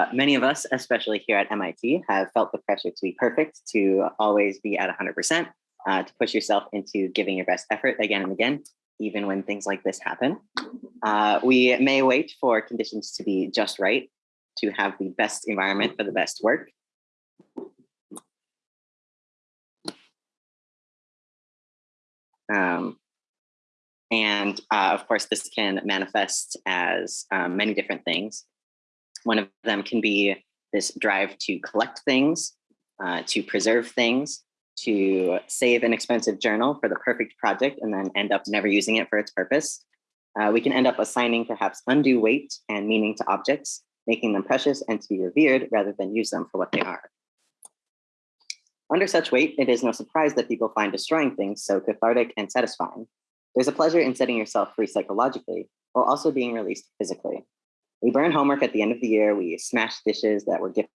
Uh, many of us, especially here at MIT, have felt the pressure to be perfect, to always be at 100%, uh, to push yourself into giving your best effort again and again, even when things like this happen. Uh, we may wait for conditions to be just right, to have the best environment for the best work. Um, and uh, of course, this can manifest as um, many different things. One of them can be this drive to collect things, uh, to preserve things, to save an expensive journal for the perfect project and then end up never using it for its purpose. Uh, we can end up assigning perhaps undue weight and meaning to objects, making them precious and to be revered rather than use them for what they are. Under such weight, it is no surprise that people find destroying things so cathartic and satisfying. There's a pleasure in setting yourself free psychologically while also being released physically. We burn homework at the end of the year, we smash dishes that were gifted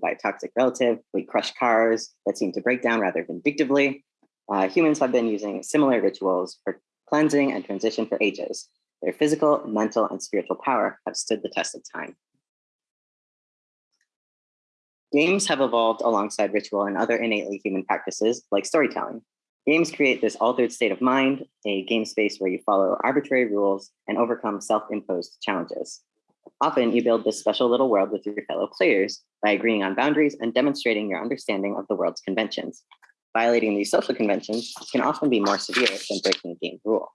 by a toxic relative, we crush cars that seem to break down rather vindictively. Uh, humans have been using similar rituals for cleansing and transition for ages. Their physical, mental, and spiritual power have stood the test of time. Games have evolved alongside ritual and other innately human practices like storytelling. Games create this altered state of mind, a game space where you follow arbitrary rules and overcome self-imposed challenges. Often you build this special little world with your fellow players by agreeing on boundaries and demonstrating your understanding of the world's conventions. Violating these social conventions can often be more severe than breaking a game rule.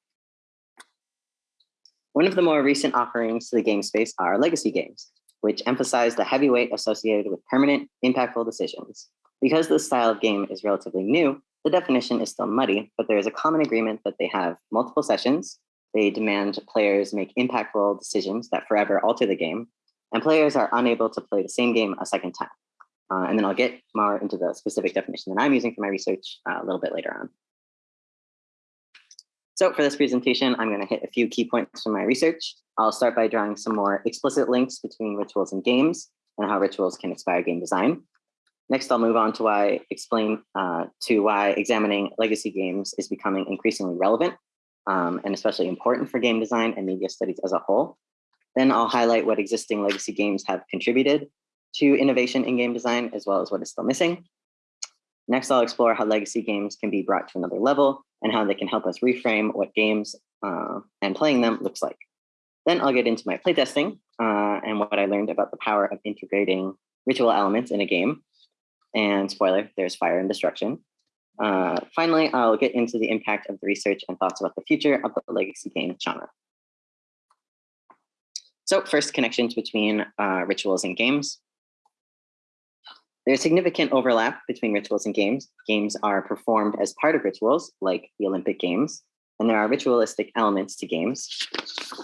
One of the more recent offerings to the game space are legacy games, which emphasize the heavy weight associated with permanent, impactful decisions. Because this style of game is relatively new, the definition is still muddy, but there is a common agreement that they have multiple sessions, they demand players make impactful decisions that forever alter the game, and players are unable to play the same game a second time. Uh, and then I'll get more into the specific definition that I'm using for my research uh, a little bit later on. So for this presentation, I'm going to hit a few key points from my research. I'll start by drawing some more explicit links between rituals and games and how rituals can inspire game design. Next, I'll move on to why explain uh, to why examining legacy games is becoming increasingly relevant um, and especially important for game design and media studies as a whole. Then I'll highlight what existing legacy games have contributed to innovation in game design, as well as what is still missing. Next, I'll explore how legacy games can be brought to another level and how they can help us reframe what games uh, and playing them looks like. Then I'll get into my playtesting uh, and what I learned about the power of integrating ritual elements in a game. And spoiler, there's fire and destruction. Uh, finally, I'll get into the impact of the research and thoughts about the future of the legacy game genre. So first, connections between uh, rituals and games. There's significant overlap between rituals and games. Games are performed as part of rituals, like the Olympic Games, and there are ritualistic elements to games.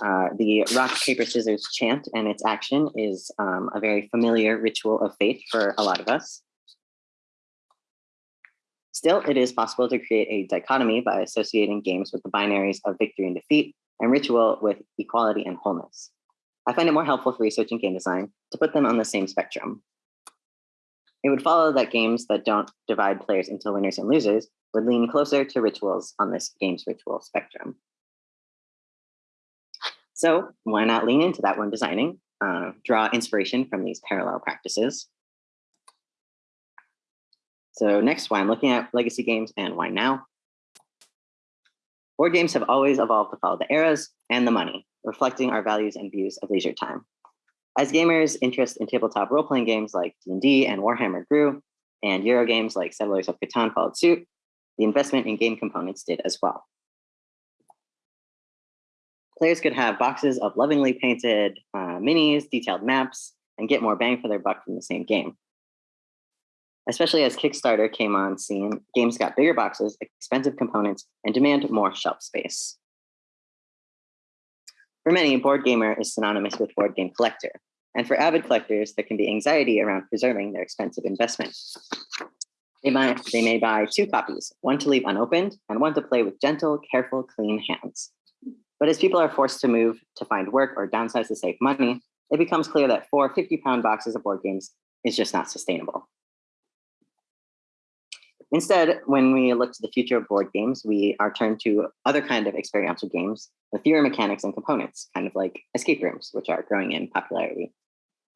Uh, the rock, paper, scissors chant and its action is um, a very familiar ritual of faith for a lot of us. Still, it is possible to create a dichotomy by associating games with the binaries of victory and defeat and ritual with equality and wholeness. I find it more helpful for researching game design to put them on the same spectrum. It would follow that games that don't divide players into winners and losers would lean closer to rituals on this games ritual spectrum. So why not lean into that when designing, uh, draw inspiration from these parallel practices, so next, why I'm looking at legacy games and why now. Board games have always evolved to follow the eras and the money, reflecting our values and views of leisure time. As gamers, interest in tabletop role-playing games like D&D and Warhammer grew, and Euro games like Settlers of Catan followed suit, the investment in game components did as well. Players could have boxes of lovingly painted uh, minis, detailed maps, and get more bang for their buck from the same game especially as Kickstarter came on scene, games got bigger boxes, expensive components, and demand more shelf space. For many, board gamer is synonymous with board game collector. And for avid collectors, there can be anxiety around preserving their expensive investment. They, might, they may buy two copies, one to leave unopened and one to play with gentle, careful, clean hands. But as people are forced to move to find work or downsize to save money, it becomes clear that four 50 pound boxes of board games is just not sustainable. Instead, when we look to the future of board games, we are turned to other kind of experiential games with fewer mechanics and components, kind of like escape rooms, which are growing in popularity.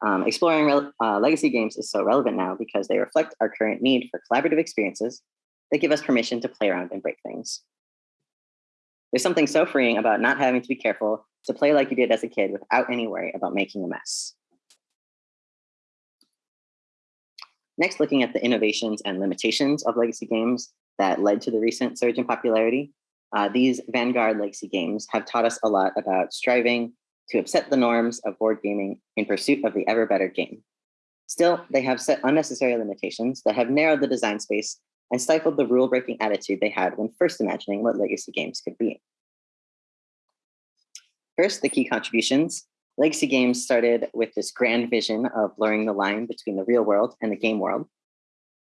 Um, exploring uh, legacy games is so relevant now because they reflect our current need for collaborative experiences that give us permission to play around and break things. There's something so freeing about not having to be careful to play like you did as a kid without any worry about making a mess. Next, looking at the innovations and limitations of legacy games that led to the recent surge in popularity, uh, these Vanguard legacy games have taught us a lot about striving to upset the norms of board gaming in pursuit of the ever better game. Still, they have set unnecessary limitations that have narrowed the design space and stifled the rule-breaking attitude they had when first imagining what legacy games could be. First, the key contributions. Legacy games started with this grand vision of blurring the line between the real world and the game world.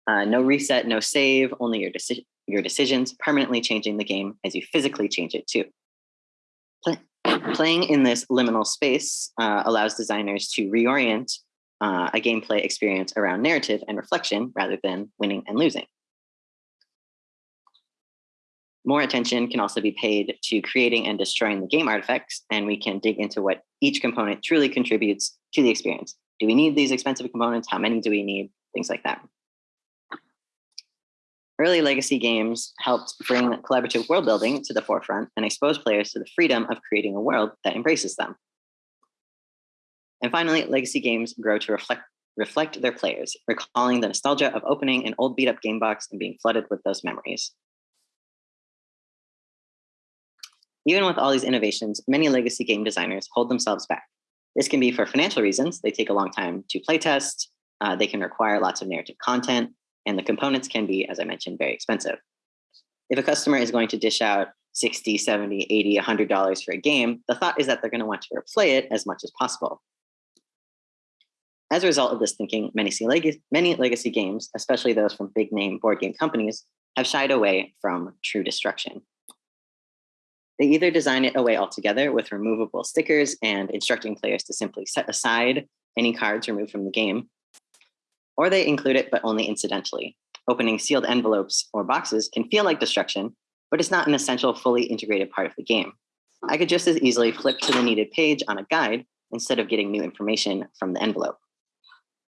Uh, no reset, no save, only your, deci your decisions permanently changing the game as you physically change it too. Play playing in this liminal space uh, allows designers to reorient uh, a gameplay experience around narrative and reflection rather than winning and losing. More attention can also be paid to creating and destroying the game artifacts, and we can dig into what each component truly contributes to the experience. Do we need these expensive components? How many do we need? Things like that. Early legacy games helped bring collaborative world building to the forefront and expose players to the freedom of creating a world that embraces them. And finally, legacy games grow to reflect, reflect their players, recalling the nostalgia of opening an old beat up game box and being flooded with those memories. Even with all these innovations, many legacy game designers hold themselves back. This can be for financial reasons. They take a long time to playtest. Uh, they can require lots of narrative content, and the components can be, as I mentioned, very expensive. If a customer is going to dish out 60, 70, 80, $100 for a game, the thought is that they're going to want to replay it as much as possible. As a result of this thinking, many, leg many legacy games, especially those from big name board game companies, have shied away from true destruction. They either design it away altogether with removable stickers and instructing players to simply set aside any cards removed from the game, or they include it but only incidentally. Opening sealed envelopes or boxes can feel like destruction, but it's not an essential fully integrated part of the game. I could just as easily flip to the needed page on a guide instead of getting new information from the envelope.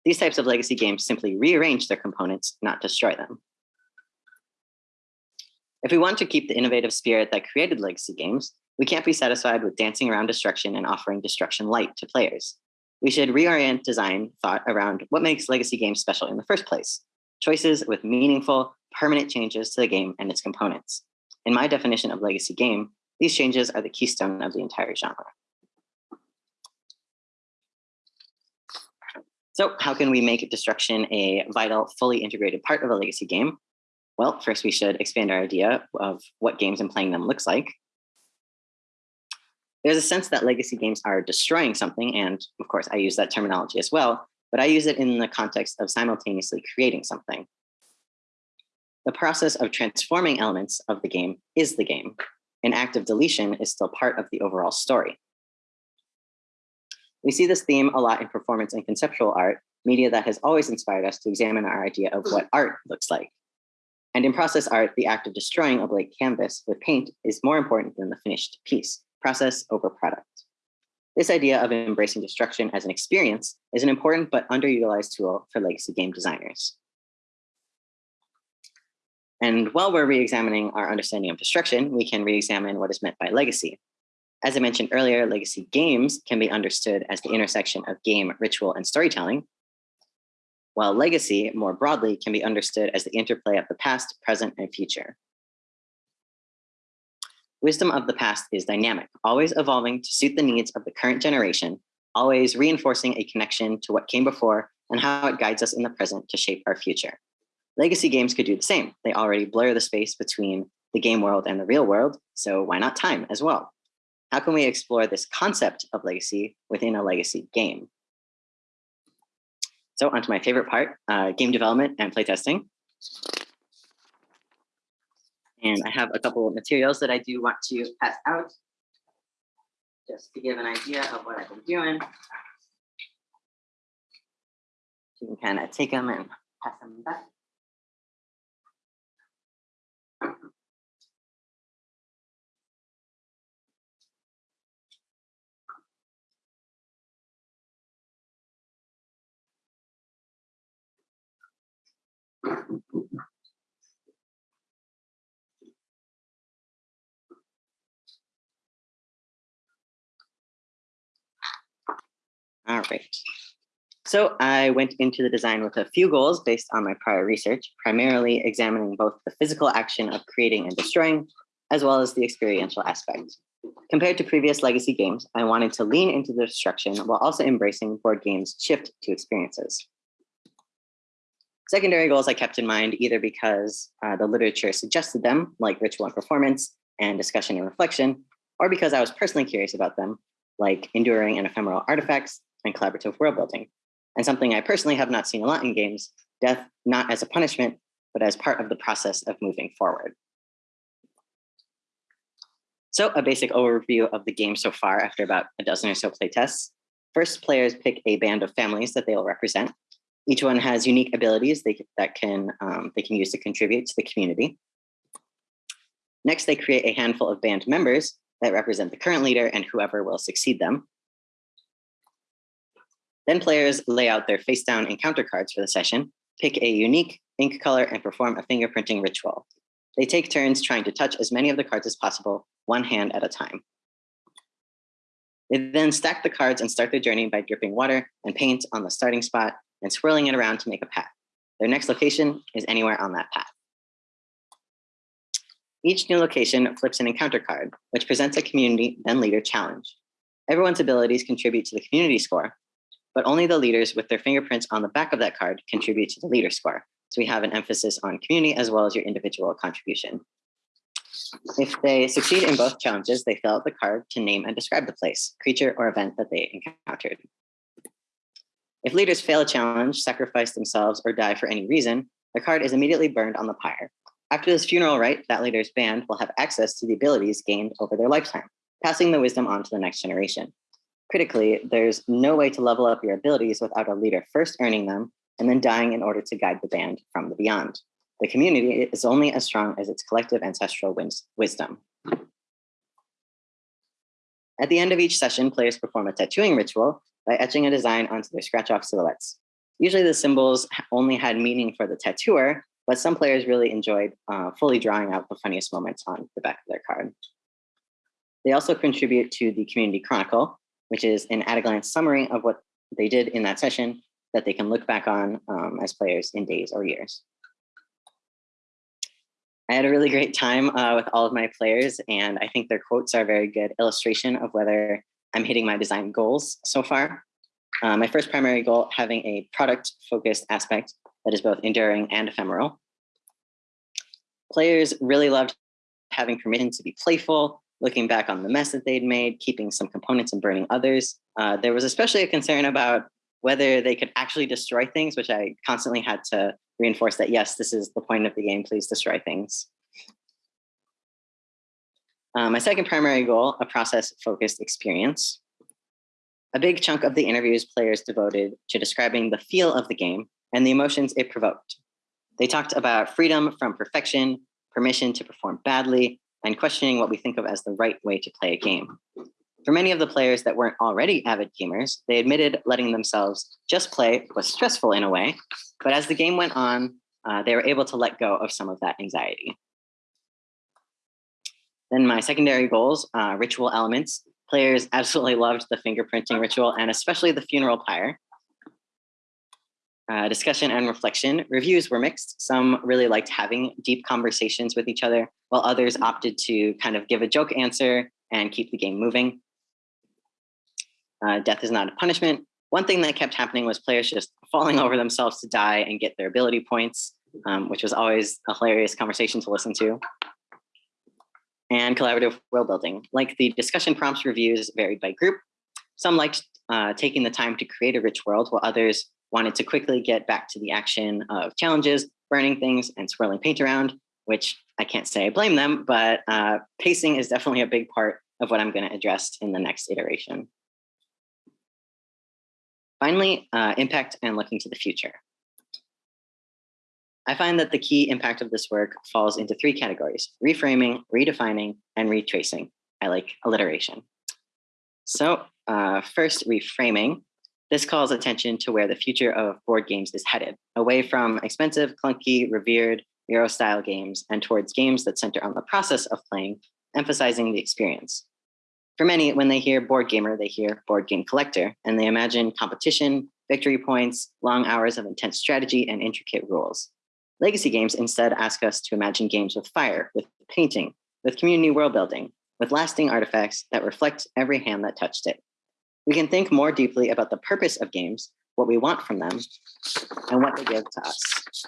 These types of legacy games simply rearrange their components, not destroy them. If we want to keep the innovative spirit that created legacy games, we can't be satisfied with dancing around destruction and offering destruction light to players. We should reorient design thought around what makes legacy games special in the first place, choices with meaningful, permanent changes to the game and its components. In my definition of legacy game, these changes are the keystone of the entire genre. So how can we make destruction a vital, fully integrated part of a legacy game? Well, first we should expand our idea of what games and playing them looks like. There's a sense that legacy games are destroying something, and of course I use that terminology as well, but I use it in the context of simultaneously creating something. The process of transforming elements of the game is the game. An act of deletion is still part of the overall story. We see this theme a lot in performance and conceptual art, media that has always inspired us to examine our idea of what art looks like. And in process art, the act of destroying a blank canvas with paint is more important than the finished piece, process over product. This idea of embracing destruction as an experience is an important but underutilized tool for legacy game designers. And while we're re-examining our understanding of destruction, we can re-examine what is meant by legacy. As I mentioned earlier, legacy games can be understood as the intersection of game, ritual, and storytelling, while legacy, more broadly, can be understood as the interplay of the past, present, and future. Wisdom of the past is dynamic, always evolving to suit the needs of the current generation, always reinforcing a connection to what came before and how it guides us in the present to shape our future. Legacy games could do the same. They already blur the space between the game world and the real world, so why not time as well? How can we explore this concept of legacy within a legacy game? So onto my favorite part, uh, game development and playtesting. And I have a couple of materials that I do want to pass out just to give an idea of what I've been doing. You can kind of take them and pass them back. All right. So I went into the design with a few goals based on my prior research, primarily examining both the physical action of creating and destroying, as well as the experiential aspect. Compared to previous legacy games, I wanted to lean into the destruction while also embracing board games' shift to experiences. Secondary goals I kept in mind either because uh, the literature suggested them, like ritual and performance, and discussion and reflection, or because I was personally curious about them, like enduring and ephemeral artifacts and collaborative world building. And something I personally have not seen a lot in games, death not as a punishment, but as part of the process of moving forward. So a basic overview of the game so far after about a dozen or so playtests. First, players pick a band of families that they will represent. Each one has unique abilities they, that can, um, they can use to contribute to the community. Next, they create a handful of band members that represent the current leader and whoever will succeed them. Then players lay out their face down encounter cards for the session, pick a unique ink color and perform a fingerprinting ritual. They take turns trying to touch as many of the cards as possible, one hand at a time. They then stack the cards and start their journey by dripping water and paint on the starting spot and swirling it around to make a path. Their next location is anywhere on that path. Each new location flips an encounter card, which presents a community then leader challenge. Everyone's abilities contribute to the community score, but only the leaders with their fingerprints on the back of that card contribute to the leader score. So we have an emphasis on community as well as your individual contribution. If they succeed in both challenges, they fill out the card to name and describe the place, creature, or event that they encountered. If leaders fail a challenge, sacrifice themselves, or die for any reason, the card is immediately burned on the pyre. After this funeral rite, that leader's band will have access to the abilities gained over their lifetime, passing the wisdom on to the next generation. Critically, there's no way to level up your abilities without a leader first earning them and then dying in order to guide the band from the beyond. The community is only as strong as its collective ancestral wisdom. At the end of each session, players perform a tattooing ritual by etching a design onto their scratch-off silhouettes. Usually the symbols only had meaning for the tattooer, but some players really enjoyed uh, fully drawing out the funniest moments on the back of their card. They also contribute to the Community Chronicle, which is an at-a-glance summary of what they did in that session that they can look back on um, as players in days or years. I had a really great time uh, with all of my players, and I think their quotes are a very good illustration of whether I'm hitting my design goals so far. Uh, my first primary goal, having a product-focused aspect that is both enduring and ephemeral. Players really loved having permission to be playful looking back on the mess that they'd made, keeping some components and burning others. Uh, there was especially a concern about whether they could actually destroy things, which I constantly had to reinforce that, yes, this is the point of the game, please destroy things. Uh, my second primary goal, a process-focused experience. A big chunk of the interviews players devoted to describing the feel of the game and the emotions it provoked. They talked about freedom from perfection, permission to perform badly, and questioning what we think of as the right way to play a game. For many of the players that weren't already avid gamers, they admitted letting themselves just play was stressful in a way, but as the game went on, uh, they were able to let go of some of that anxiety. Then my secondary goals, uh, ritual elements. Players absolutely loved the fingerprinting ritual and especially the funeral pyre. Uh, discussion and reflection. Reviews were mixed. Some really liked having deep conversations with each other, while others opted to kind of give a joke answer and keep the game moving. Uh, death is not a punishment. One thing that kept happening was players just falling over themselves to die and get their ability points, um, which was always a hilarious conversation to listen to. And collaborative world building. Like the discussion prompts reviews varied by group. Some liked uh, taking the time to create a rich world, while others wanted to quickly get back to the action of challenges, burning things, and swirling paint around, which I can't say I blame them, but uh, pacing is definitely a big part of what I'm going to address in the next iteration. Finally, uh, impact and looking to the future. I find that the key impact of this work falls into three categories, reframing, redefining, and retracing. I like alliteration. So uh, first, reframing. This calls attention to where the future of board games is headed, away from expensive, clunky, revered Euro style games and towards games that center on the process of playing, emphasizing the experience. For many, when they hear board gamer, they hear board game collector, and they imagine competition, victory points, long hours of intense strategy, and intricate rules. Legacy games instead ask us to imagine games with fire, with painting, with community world building, with lasting artifacts that reflect every hand that touched it. We can think more deeply about the purpose of games, what we want from them, and what they give to us.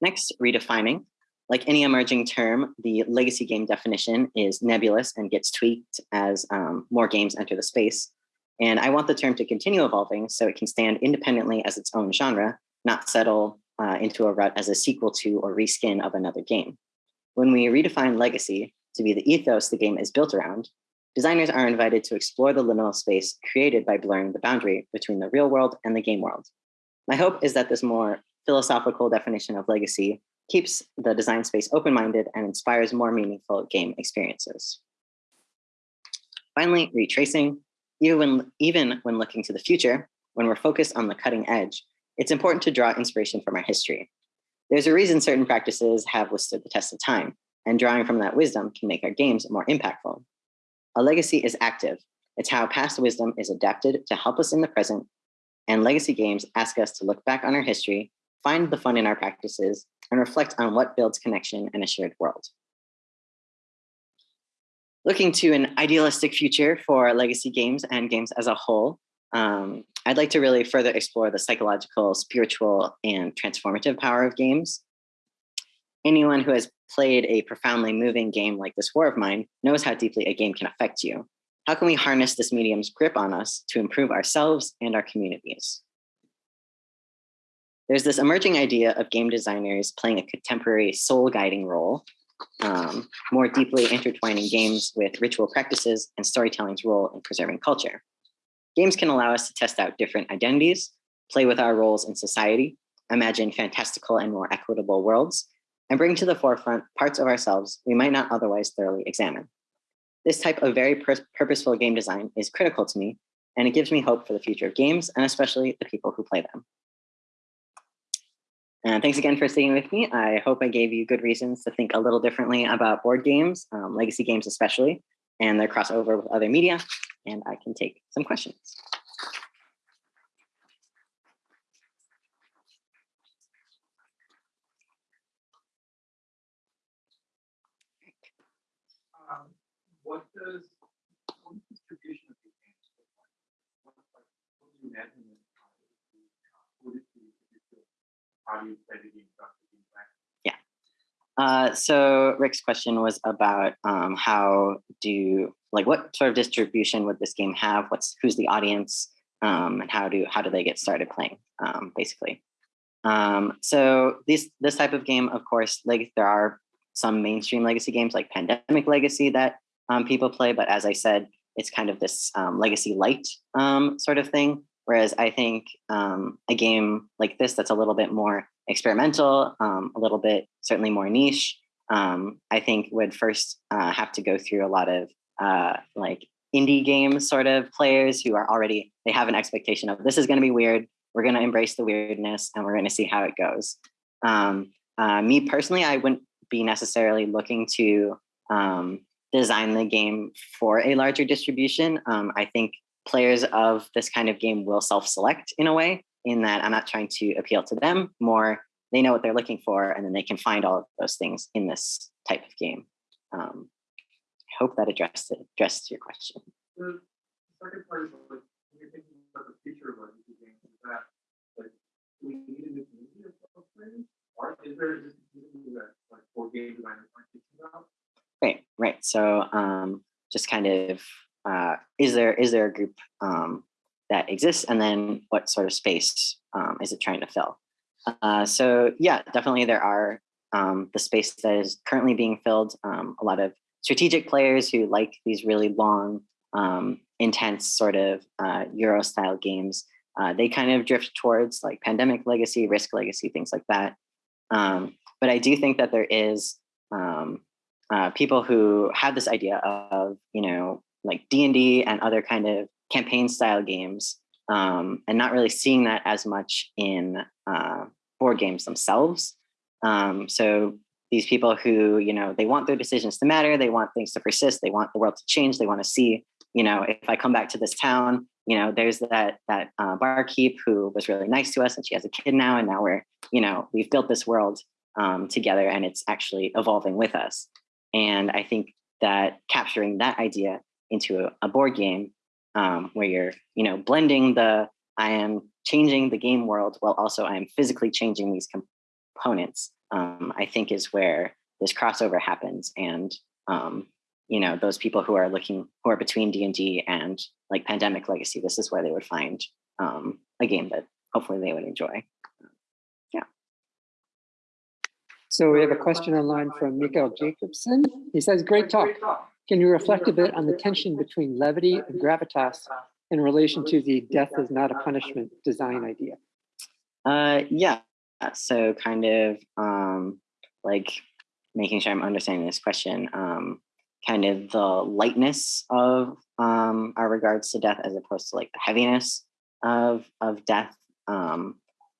Next, redefining. Like any emerging term, the legacy game definition is nebulous and gets tweaked as um, more games enter the space. And I want the term to continue evolving so it can stand independently as its own genre, not settle uh, into a rut as a sequel to or reskin of another game. When we redefine legacy to be the ethos the game is built around, designers are invited to explore the liminal space created by blurring the boundary between the real world and the game world. My hope is that this more philosophical definition of legacy keeps the design space open-minded and inspires more meaningful game experiences. Finally, retracing. Even when, even when looking to the future, when we're focused on the cutting edge, it's important to draw inspiration from our history. There's a reason certain practices have withstood the test of time, and drawing from that wisdom can make our games more impactful. A legacy is active. It's how past wisdom is adapted to help us in the present, and legacy games ask us to look back on our history, find the fun in our practices, and reflect on what builds connection and a shared world. Looking to an idealistic future for legacy games and games as a whole, um, I'd like to really further explore the psychological, spiritual, and transformative power of games. Anyone who has played a profoundly moving game like This War of Mine knows how deeply a game can affect you. How can we harness this medium's grip on us to improve ourselves and our communities? There's this emerging idea of game designers playing a contemporary soul guiding role, um, more deeply intertwining games with ritual practices and storytelling's role in preserving culture. Games can allow us to test out different identities, play with our roles in society, imagine fantastical and more equitable worlds, and bring to the forefront parts of ourselves we might not otherwise thoroughly examine. This type of very purposeful game design is critical to me, and it gives me hope for the future of games, and especially the people who play them. And thanks again for staying with me. I hope I gave you good reasons to think a little differently about board games, um, legacy games especially, and their crossover with other media, and I can take some questions. Um, what does what distribution of these games look like? What, do you imagine it? What is the how do you play the game uh, so Rick's question was about um, how do like what sort of distribution would this game have? What's who's the audience um, and how do how do they get started playing um, basically? Um, so this this type of game, of course, like there are some mainstream legacy games like Pandemic Legacy that um, people play, but as I said, it's kind of this um, legacy light sort of thing. Whereas I think a game like this that's a little bit more experimental, um, a little bit certainly more niche, um, I think would first uh, have to go through a lot of uh, like indie game sort of players who are already, they have an expectation of this is going to be weird. We're going to embrace the weirdness and we're going to see how it goes. Um, uh, me personally, I wouldn't be necessarily looking to um, design the game for a larger distribution. Um, I think players of this kind of game will self-select in a way in that I'm not trying to appeal to them, more they know what they're looking for, and then they can find all of those things in this type of game. Um, I hope that addressed it, addressed your question. The second part is like, when you're thinking about the future of legacy games, is that like we need a new community of players, or is there just a community that like board game designers aren't thinking about? Right, right. So um, just kind of uh, is there is there a group um, that exists and then what sort of space um, is it trying to fill? Uh, so yeah definitely there are um, the space that is currently being filled. Um, a lot of strategic players who like these really long um, intense sort of uh, euro style games uh, they kind of drift towards like pandemic legacy risk legacy things like that. Um, but i do think that there is um, uh, people who have this idea of you know like d&d and other kind of campaign style games um, and not really seeing that as much in uh, board games themselves. Um, so these people who, you know, they want their decisions to matter, they want things to persist, they want the world to change, they want to see, you know, if I come back to this town, you know, there's that that uh, barkeep who was really nice to us, and she has a kid now, and now we're, you know, we've built this world um, together, and it's actually evolving with us. And I think that capturing that idea into a, a board game um, where you're, you know, blending the I am changing the game world while also I am physically changing these components, um, I think is where this crossover happens. And, um, you know, those people who are looking, who are between D&D and like Pandemic Legacy, this is where they would find um, a game that hopefully they would enjoy. Yeah. So we have a question online from Mikael Jakobsson. He says, great talk. Can you reflect a bit on the tension between levity and gravitas in relation to the death is not a punishment design idea? Uh, yeah, so kind of um, like making sure I'm understanding this question, um, kind of the lightness of um, our regards to death as opposed to like the heaviness of, of death. Um,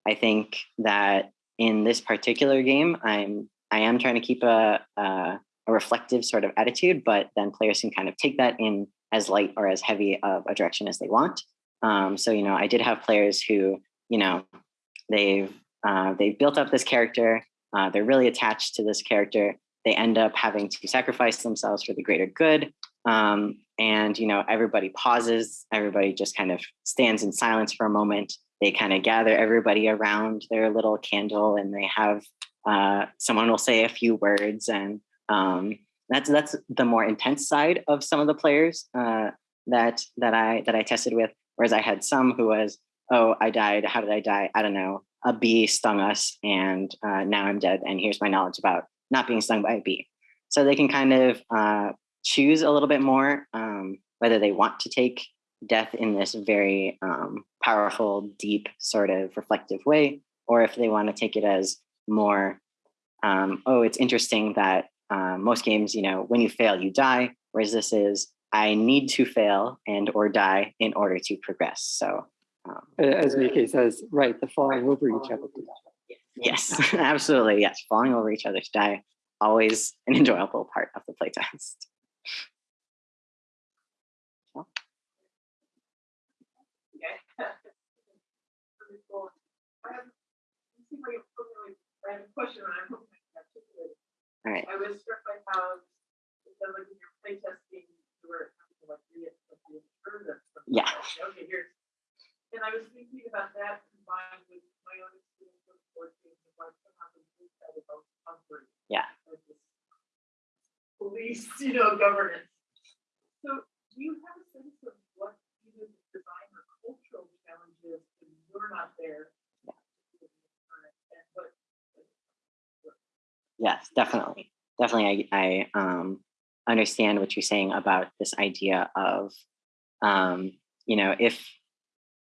I think that in this particular game, I'm I am trying to keep a, a, a reflective sort of attitude, but then players can kind of take that in as light or as heavy of a direction as they want. Um, so, you know, I did have players who, you know, they've uh, they've built up this character. Uh, they're really attached to this character. They end up having to sacrifice themselves for the greater good. Um, and you know, everybody pauses. Everybody just kind of stands in silence for a moment. They kind of gather everybody around their little candle, and they have uh, someone will say a few words, and um, that's that's the more intense side of some of the players uh, that that I that I tested with. Whereas I had some who was, oh, I died. How did I die? I don't know. A bee stung us, and uh, now I'm dead. And here's my knowledge about not being stung by a bee. So they can kind of uh, choose a little bit more um, whether they want to take death in this very um, powerful, deep, sort of reflective way, or if they want to take it as more, um, oh, it's interesting that um, most games, you know, when you fail, you die. Whereas this is, I need to fail and or die in order to progress. So, um, as Mike says, right, the falling over each other. Yes, absolutely. Yes, falling over each other to die, always an enjoyable part of the playtest. I have a question, and I'm hoping all right. I was struck by how, of like in your playtesting, you were like read it from the observer. Yeah. Okay, here's, and I was thinking about that combined with my own experience with games and like somehow the blue side about comfort. Yeah. Police, you know, governance. So do you have a sense of what either the design or cultural challenges when you're not there? Yes, definitely. Definitely. I, I um, understand what you're saying about this idea of, um, you know, if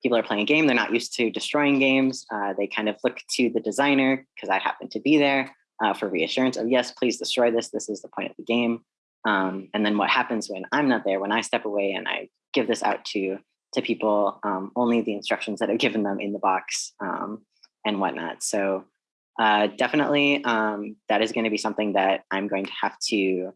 people are playing a game, they're not used to destroying games. Uh, they kind of look to the designer, because I happen to be there, uh, for reassurance of, yes, please destroy this. This is the point of the game. Um, and then what happens when I'm not there, when I step away and I give this out to, to people, um, only the instructions that I've given them in the box um, and whatnot. So uh, definitely, um, that is going to be something that I'm going to have to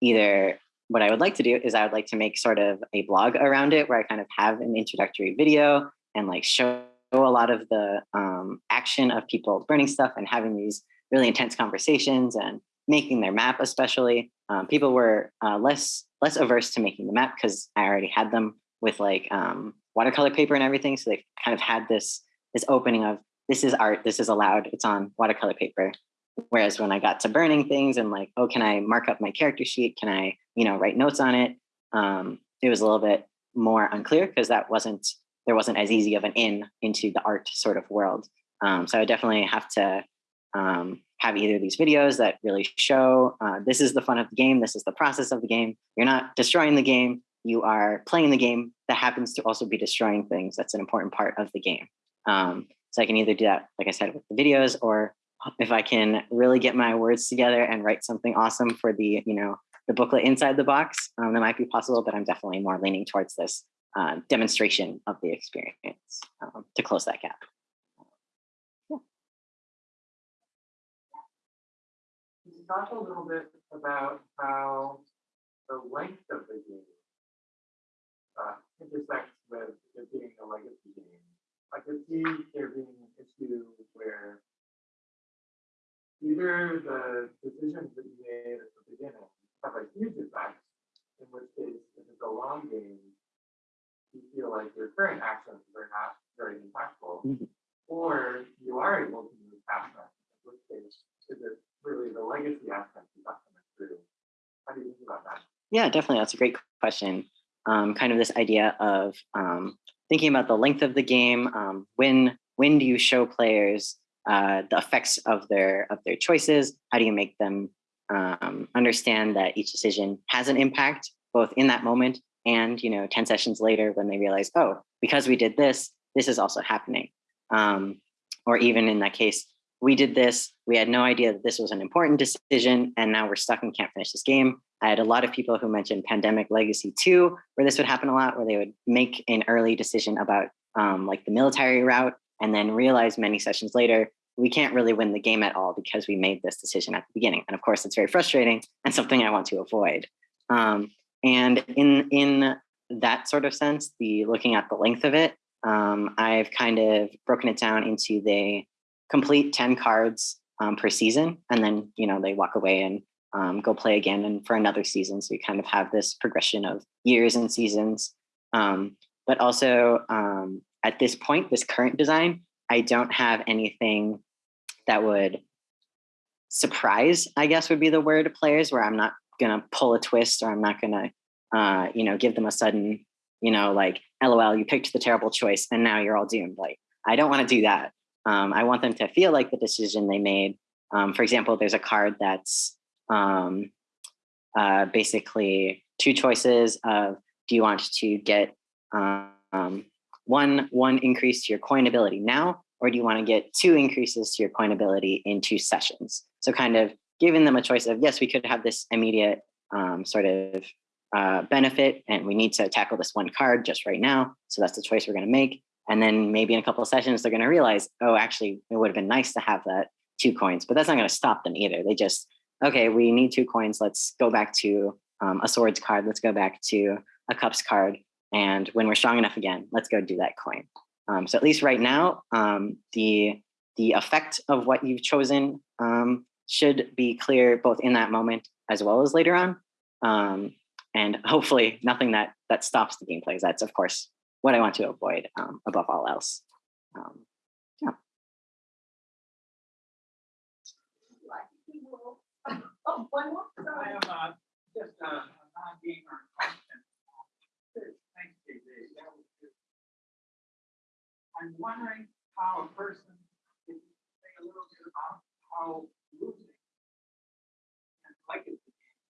either. What I would like to do is I would like to make sort of a blog around it where I kind of have an introductory video and like show a lot of the um, action of people burning stuff and having these really intense conversations and making their map especially um, people were uh, less less averse to making the map because i already had them with like um, watercolor paper and everything so they kind of had this this opening of this is art, this is allowed, it's on watercolor paper. Whereas when I got to burning things and like, oh, can I mark up my character sheet? Can I, you know, write notes on it? Um, it was a little bit more unclear because that wasn't, there wasn't as easy of an in into the art sort of world. Um, so I definitely have to um, have either these videos that really show uh, this is the fun of the game, this is the process of the game. You're not destroying the game, you are playing the game that happens to also be destroying things. That's an important part of the game. Um, so I can either do that, like I said, with the videos, or if I can really get my words together and write something awesome for the, you know, the booklet inside the box, um, that might be possible, but I'm definitely more leaning towards this uh, demonstration of the experience um, to close that gap. Talk a little bit about how the length of the game uh, intersects with it being a legacy game? I could see there being an issue where either the decisions that you made at the beginning have a huge effect, in which case, if it's a long game, you feel like your current actions are not very impactful, Mhm. or you are able to move past that, in which case, is it really the legacy aspect you got coming through? How do you think about that? Yeah, definitely. That's a great question. Um, kind of this idea of um, thinking about the length of the game. Um, when when do you show players uh, the effects of their of their choices? How do you make them um, understand that each decision has an impact, both in that moment and you know ten sessions later when they realize, oh, because we did this, this is also happening. Um, or even in that case, we did this, we had no idea that this was an important decision, and now we're stuck and can't finish this game. I had a lot of people who mentioned Pandemic Legacy too, where this would happen a lot, where they would make an early decision about um, like the military route and then realize many sessions later, we can't really win the game at all because we made this decision at the beginning. And of course, it's very frustrating and something I want to avoid. Um, and in, in that sort of sense, the looking at the length of it, um, I've kind of broken it down into the complete 10 cards um, per season. And then, you know, they walk away and um, go play again and for another season. So you kind of have this progression of years and seasons. Um, but also um, at this point, this current design, I don't have anything that would surprise, I guess would be the word players where I'm not gonna pull a twist or I'm not gonna, uh, you know, give them a sudden, you know, like, LOL, you picked the terrible choice and now you're all doomed. Like, I don't wanna do that. Um, I want them to feel like the decision they made. Um, for example, there's a card that's um, uh, basically two choices of do you want to get um, one one increase to your coin ability now, or do you want to get two increases to your coin ability in two sessions? So kind of giving them a choice of yes, we could have this immediate um, sort of uh, benefit, and we need to tackle this one card just right now. So that's the choice we're going to make. And then maybe in a couple of sessions, they're going to realize, oh, actually, it would have been nice to have that two coins, but that's not going to stop them either. They just okay, we need two coins. Let's go back to um, a swords card. Let's go back to a cups card. And when we're strong enough again, let's go do that coin. Um, so at least right now, um, the the effect of what you've chosen um, should be clear both in that moment as well as later on. Um, and hopefully nothing that that stops the gameplay. That's of course what I want to avoid um, above all else. Oh, one more? I Sorry. have uh, just a a non-gamer question. Thanks, JJ. That was good. I'm wondering how a person, if you say a little bit about how losing and liking the game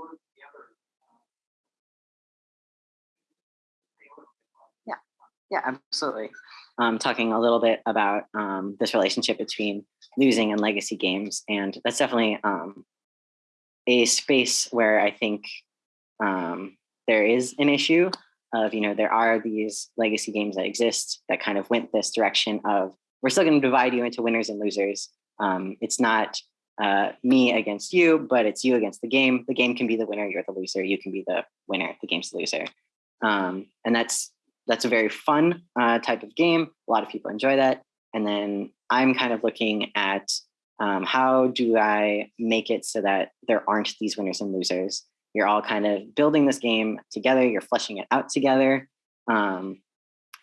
work together. uh, say a little Yeah, absolutely. Um, talking a little bit about um, this relationship between losing and legacy games, and that's definitely um, a space where I think um, there is an issue of you know there are these legacy games that exist that kind of went this direction of we're still going to divide you into winners and losers. Um, it's not uh, me against you, but it's you against the game. The game can be the winner, you're the loser. You can be the winner, the game's the loser, um, and that's that's a very fun uh, type of game. A lot of people enjoy that. And then I'm kind of looking at um, how do I make it so that there aren't these winners and losers. You're all kind of building this game together. You're fleshing it out together, um,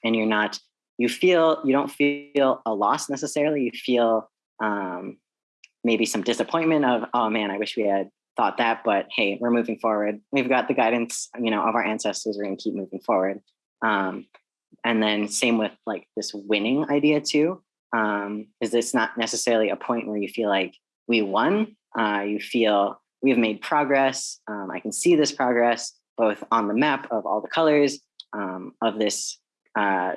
and you're not. You feel you don't feel a loss necessarily. You feel um, maybe some disappointment of, oh man, I wish we had thought that, but hey, we're moving forward. We've got the guidance, you know, of our ancestors. We're to keep moving forward. Um, and then same with like this winning idea too. Um, is this not necessarily a point where you feel like we won? Uh, you feel we've made progress. Um, I can see this progress both on the map of all the colors um, of this uh,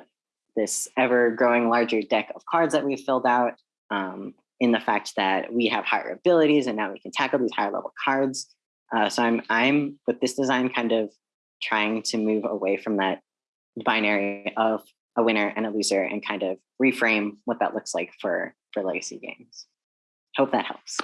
this ever growing larger deck of cards that we've filled out. Um, in the fact that we have higher abilities and now we can tackle these higher level cards. Uh, so I'm I'm with this design kind of trying to move away from that binary of a winner and a loser and kind of reframe what that looks like for for legacy games. Hope that helps.